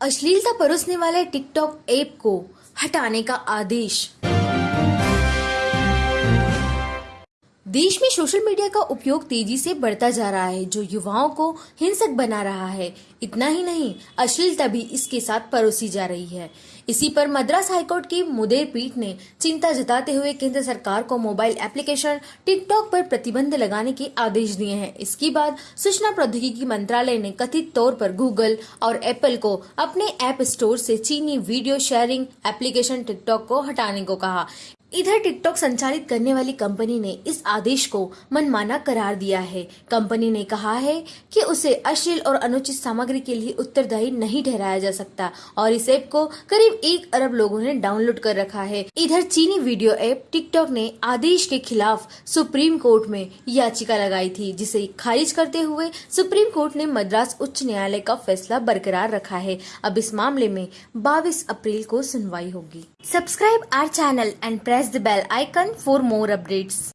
अश्लीलता परोसने वाले टिकटॉक ऐप को हटाने का आदेश। देश में सोशल मीडिया का उपयोग तेज़ी से बढ़ता जा रहा है, जो युवाओं को हिंसक बना रहा है। इतना ही नहीं, अश्लीलता भी इसके साथ परोसी जा रही है। इसी पर मद्रास हाईकोर्ट की मुदेर पीठ ने चिंता जताते हुए केंद्र सरकार को मोबाइल एप्लीकेशन टिकटॉक पर प्रतिबंध लगाने के आदेश दिए हैं। इसके बाद सूचना प्रौद्योगिकी मंत्रालय ने कथित तौर पर गूगल और एप्पल को अपने ऐप स्टोर से चीनी वीडियो शेयरिंग एप्लीकेशन टिकटॉक को हटाने को कहा। इधर टिकटॉक संचालित करने वाली कंपनी ने इस आदेश को मनमाना करार दिया है। कंपनी ने कहा है कि उसे अश्लील और अनुचित सामग्री के लिए उत्तरदायी नहीं ठहराया जा सकता और इस ऐप को करीब एक अरब लोगों ने डाउनलोड कर रखा है। इधर चीनी वीडियो ऐप टिकटॉक ने आदेश के खिलाफ सुप्रीम कोर्ट में याचिका लगाई थी, जिसे खारिज करते हुए सुप्रीम कोर्ट ने मद्रास उच्च न्यायालय का फैसला बरकरार रखा है। अब इस मामले में 22 अप्रैल को सुनवाई होगी। Subscribe our channel and press press the bell icon for more updates.